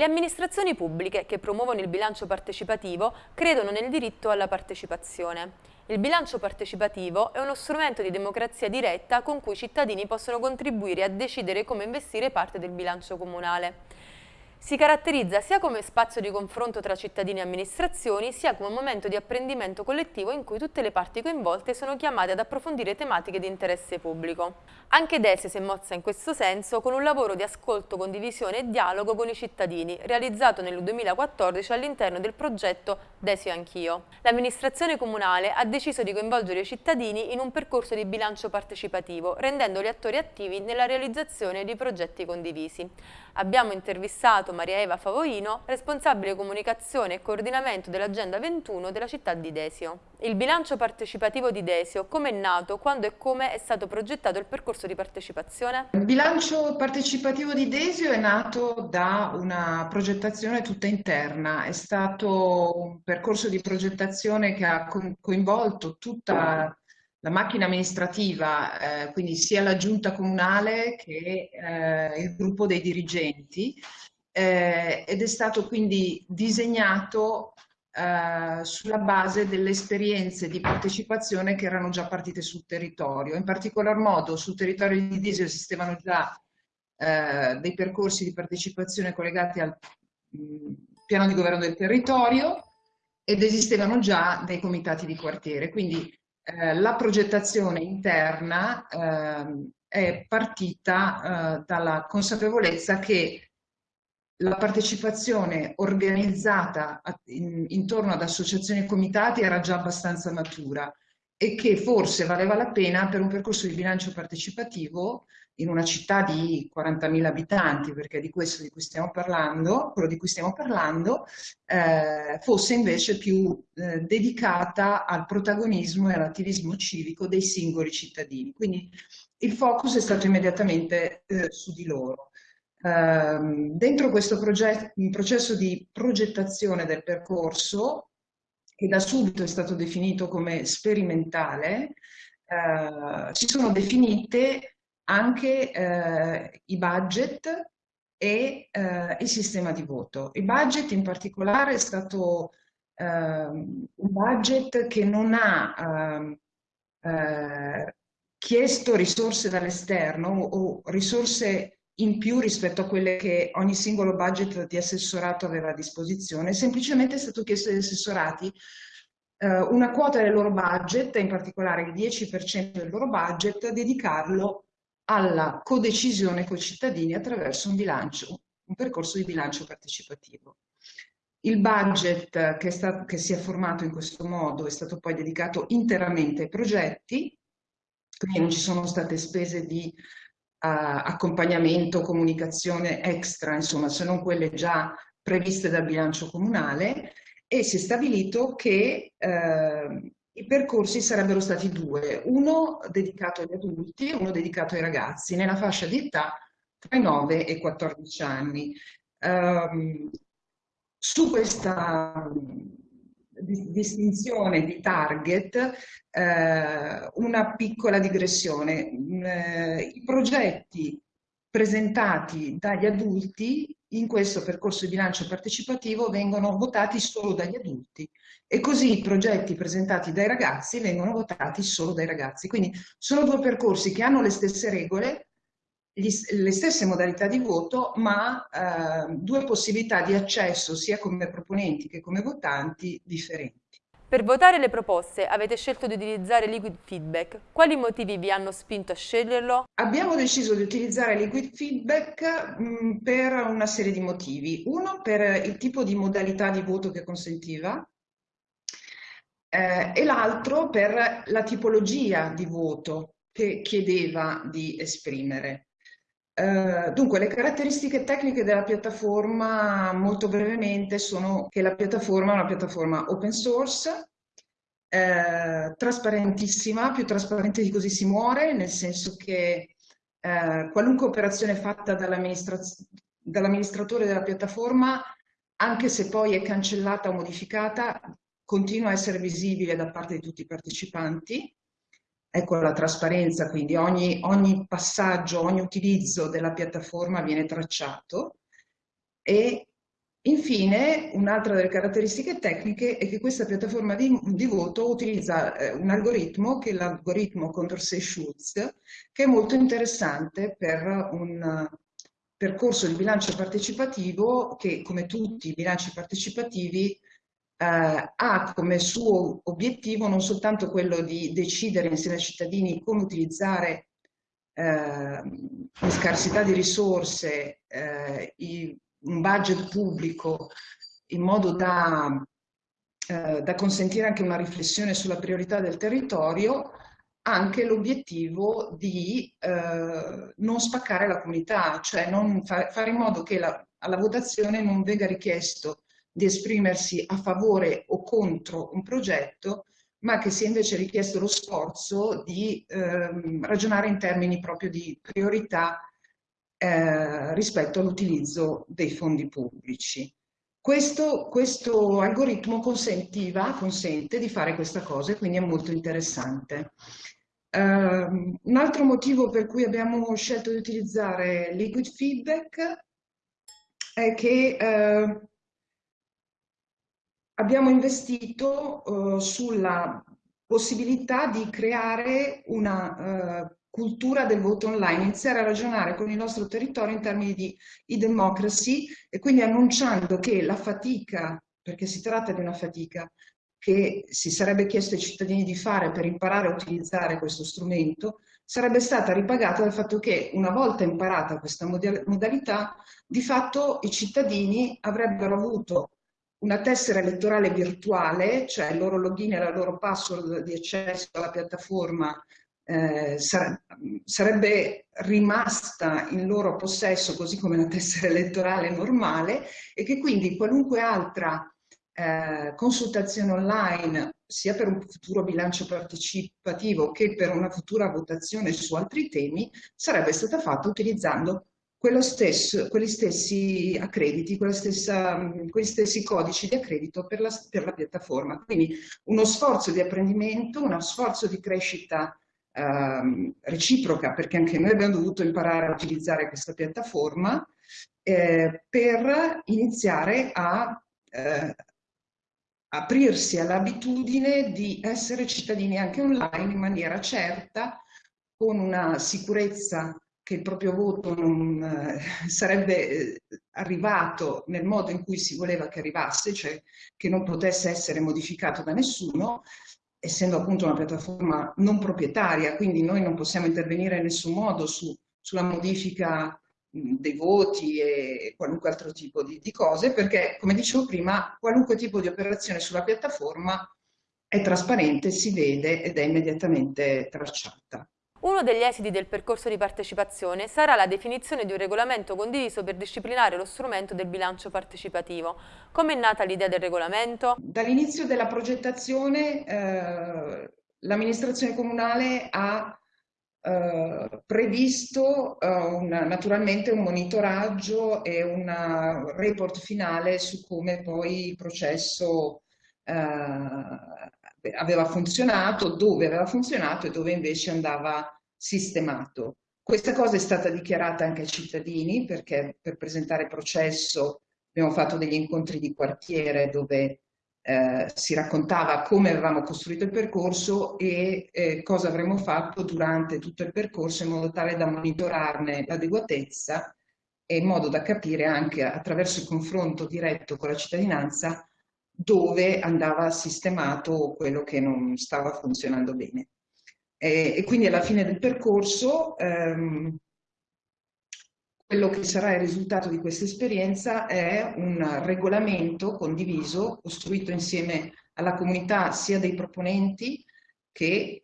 Le amministrazioni pubbliche che promuovono il bilancio partecipativo credono nel diritto alla partecipazione. Il bilancio partecipativo è uno strumento di democrazia diretta con cui i cittadini possono contribuire a decidere come investire parte del bilancio comunale. Si caratterizza sia come spazio di confronto tra cittadini e amministrazioni, sia come momento di apprendimento collettivo in cui tutte le parti coinvolte sono chiamate ad approfondire tematiche di interesse pubblico. Anche Dese si è mossa in questo senso con un lavoro di ascolto, condivisione e dialogo con i cittadini, realizzato nel 2014 all'interno del progetto Desio Anch'io. L'amministrazione comunale ha deciso di coinvolgere i cittadini in un percorso di bilancio partecipativo, rendendoli attori attivi nella realizzazione di progetti condivisi. Abbiamo intervistato Maria Eva Favoino responsabile comunicazione e coordinamento dell'Agenda 21 della città di Desio. Il bilancio partecipativo di Desio, come è nato, quando e come è stato progettato il percorso di partecipazione? Il bilancio partecipativo di Desio è nato da una progettazione tutta interna, è stato un percorso di progettazione che ha coinvolto tutta la macchina amministrativa, eh, quindi sia la giunta comunale che eh, il gruppo dei dirigenti, eh, ed è stato quindi disegnato eh, sulla base delle esperienze di partecipazione che erano già partite sul territorio. In particolar modo sul territorio di Disio esistevano già eh, dei percorsi di partecipazione collegati al mh, mm, piano di governo del territorio ed esistevano già dei comitati di quartiere. Quindi eh, la progettazione interna eh, è partita eh, dalla consapevolezza che la partecipazione organizzata in, intorno ad associazioni e comitati era già abbastanza matura e che forse valeva la pena per un percorso di bilancio partecipativo in una città di 40.000 abitanti, perché di questo di cui stiamo parlando, quello di cui stiamo parlando, eh, fosse invece più eh, dedicata al protagonismo e all'attivismo civico dei singoli cittadini. Quindi il focus è stato immediatamente eh, su di loro. Ehm, dentro questo processo di progettazione del percorso, che da subito è stato definito come sperimentale, eh, si sono definite anche eh, i budget e eh, il sistema di voto. Il budget in particolare è stato ehm, un budget che non ha ehm, eh, chiesto risorse dall'esterno o risorse in più rispetto a quelle che ogni singolo budget di assessorato aveva a disposizione, semplicemente è stato chiesto agli assessorati eh, una quota del loro budget, in particolare il 10% del loro budget, dedicarlo alla codecisione con i cittadini attraverso un bilancio, un percorso di bilancio partecipativo. Il budget che, sta, che si è formato in questo modo è stato poi dedicato interamente ai progetti, quindi non ci sono state spese di accompagnamento, comunicazione extra, insomma, se non quelle già previste dal bilancio comunale e si è stabilito che eh, i percorsi sarebbero stati due, uno dedicato agli adulti e uno dedicato ai ragazzi, nella fascia di età tra i 9 e i 14 anni. Um, su questa distinzione di target eh, una piccola digressione. Eh, I progetti presentati dagli adulti in questo percorso di bilancio partecipativo vengono votati solo dagli adulti e così i progetti presentati dai ragazzi vengono votati solo dai ragazzi. Quindi sono due percorsi che hanno le stesse regole, gli, le stesse modalità di voto, ma eh, due possibilità di accesso sia come proponenti che come votanti differenti. Per votare le proposte avete scelto di utilizzare Liquid Feedback. Quali motivi vi hanno spinto a sceglierlo? Abbiamo deciso di utilizzare Liquid Feedback mh, per una serie di motivi. Uno, per il tipo di modalità di voto che consentiva, eh, e l'altro per la tipologia di voto che chiedeva di esprimere. Eh, dunque, le caratteristiche tecniche della piattaforma, molto brevemente, sono che la piattaforma è una piattaforma open source, eh, trasparentissima, più trasparente di così si muore, nel senso che eh, qualunque operazione fatta dall'amministratore della piattaforma, anche se poi è cancellata o modificata, continua a essere visibile da parte di tutti i partecipanti Ecco la trasparenza, quindi ogni, ogni passaggio, ogni utilizzo della piattaforma viene tracciato. E Infine, un'altra delle caratteristiche tecniche è che questa piattaforma di, di voto utilizza eh, un algoritmo, che è l'algoritmo Condorcet-Schultz, che è molto interessante per un percorso di bilancio partecipativo che, come tutti i bilanci partecipativi, eh, ha come suo obiettivo non soltanto quello di decidere insieme ai cittadini come utilizzare eh, in scarsità di risorse eh, i, un budget pubblico in modo da, eh, da consentire anche una riflessione sulla priorità del territorio, anche l'obiettivo di eh, non spaccare la comunità, cioè non fa, fare in modo che la, alla votazione non venga richiesto di esprimersi a favore o contro un progetto, ma che sia invece richiesto lo sforzo di eh, ragionare in termini proprio di priorità eh, rispetto all'utilizzo dei fondi pubblici. Questo, questo algoritmo consentiva, consente di fare questa cosa e quindi è molto interessante. Uh, un altro motivo per cui abbiamo scelto di utilizzare Liquid Feedback è che uh, abbiamo investito uh, sulla possibilità di creare una uh, cultura del voto online, iniziare a ragionare con il nostro territorio in termini di e-democracy e quindi annunciando che la fatica, perché si tratta di una fatica, che si sarebbe chiesto ai cittadini di fare per imparare a utilizzare questo strumento, sarebbe stata ripagata dal fatto che una volta imparata questa modalità, di fatto i cittadini avrebbero avuto una tessera elettorale virtuale, cioè il loro login e la loro password di accesso alla piattaforma eh, sarebbe rimasta in loro possesso così come una tessera elettorale normale e che quindi qualunque altra eh, consultazione online sia per un futuro bilancio partecipativo che per una futura votazione su altri temi sarebbe stata fatta utilizzando stesso, quegli stessi accrediti, stessa, quegli stessi codici di accredito per la, per la, piattaforma. Quindi uno sforzo di apprendimento, uno sforzo di crescita eh, reciproca, perché anche noi abbiamo dovuto imparare a utilizzare questa piattaforma eh, per iniziare a eh, aprirsi all'abitudine di essere cittadini anche online in maniera certa, con una sicurezza che il proprio voto non eh, sarebbe eh, arrivato nel modo in cui si voleva che arrivasse, cioè che non potesse essere modificato da nessuno, essendo appunto una piattaforma non proprietaria, quindi noi non possiamo intervenire in nessun modo su, sulla modifica dei voti e qualunque altro tipo di, di cose, perché come dicevo prima, qualunque tipo di operazione sulla piattaforma è trasparente, si vede ed è immediatamente tracciata. Uno degli esiti del percorso di partecipazione sarà la definizione di un regolamento condiviso per disciplinare lo strumento del bilancio partecipativo. Come è nata l'idea del regolamento? Dall'inizio della progettazione eh, l'amministrazione comunale ha eh, previsto eh, un, naturalmente un monitoraggio e un report finale su come poi il processo eh, aveva funzionato, dove aveva funzionato e dove invece andava sistemato. Questa cosa è stata dichiarata anche ai cittadini perché per presentare il processo abbiamo fatto degli incontri di quartiere dove eh, si raccontava come avevamo costruito il percorso e eh, cosa avremmo fatto durante tutto il percorso in modo tale da monitorarne l'adeguatezza e in modo da capire anche attraverso il confronto diretto con la cittadinanza dove andava sistemato quello che non stava funzionando bene. E, e quindi alla fine del percorso ehm, quello che sarà il risultato di questa esperienza è un regolamento condiviso, costruito insieme alla comunità sia dei proponenti che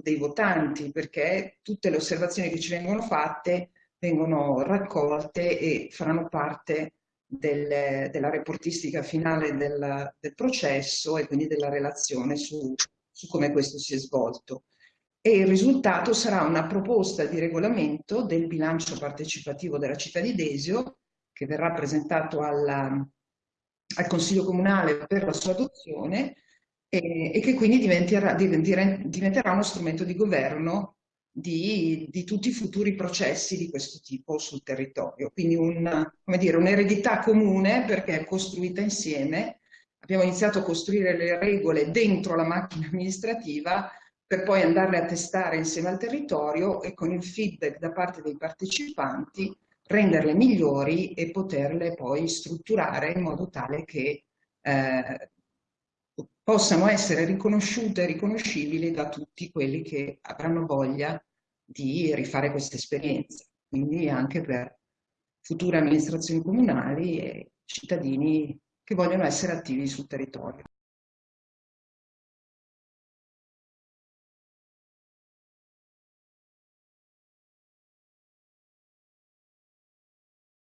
dei votanti, perché tutte le osservazioni che ci vengono fatte vengono raccolte e faranno parte del, della reportistica finale del, del, processo e quindi della relazione su, su come questo si è svolto. E il risultato sarà una proposta di regolamento del bilancio partecipativo della città di Desio, che verrà presentato alla, al Consiglio Comunale per la sua adozione e, e che quindi diventerà, diventerà, uno strumento di governo di, di, tutti i futuri processi di questo tipo sul territorio. Quindi un'eredità un comune perché è costruita insieme. Abbiamo iniziato a costruire le regole dentro la macchina amministrativa per poi andarle a testare insieme al territorio e con il feedback da parte dei partecipanti renderle migliori e poterle poi strutturare in modo tale che eh, possano essere riconosciute e riconoscibili da tutti quelli che avranno voglia di rifare questa esperienza, quindi anche per future amministrazioni comunali e cittadini che vogliono essere attivi sul territorio.